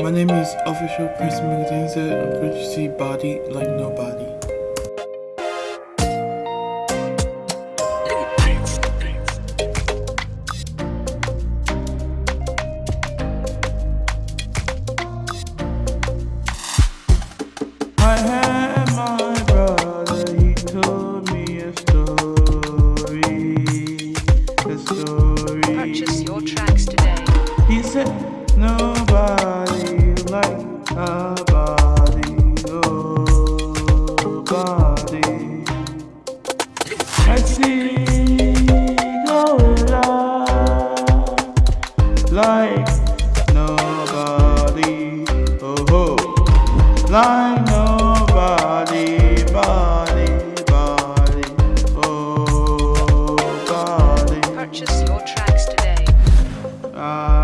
My name is Official Prince Magazine. I'm going to see body like nobody. I had my brother, he told me a story, a story. Purchase your tracks today. He said nobody body, oh body. I see gorilla like nobody, oh ho, like nobody, body, body, oh body. Purchase your tracks today. I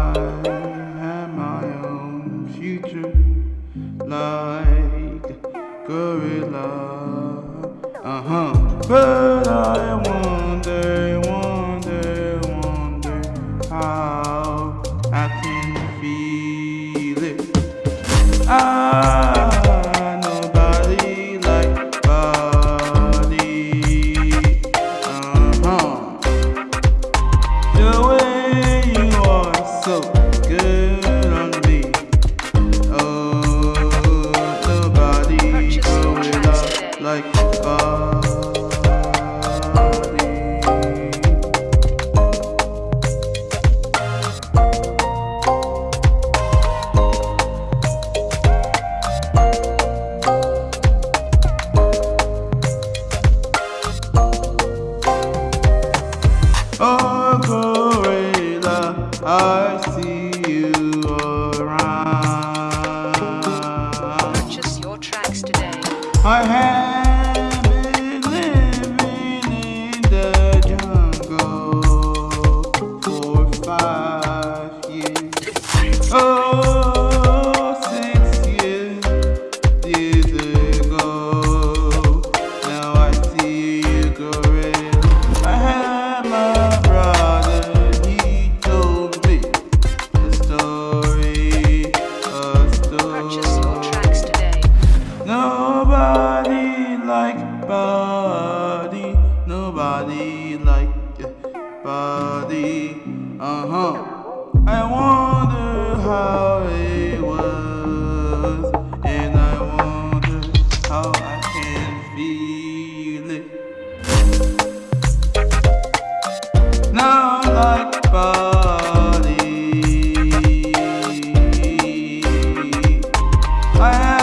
Uh huh. But I wonder, wonder, wonder how I can feel it. I I see you around. Purchase your tracks today. I have body. Uh huh. I wonder how it was, and I wonder how I can feel it. Now, like body, I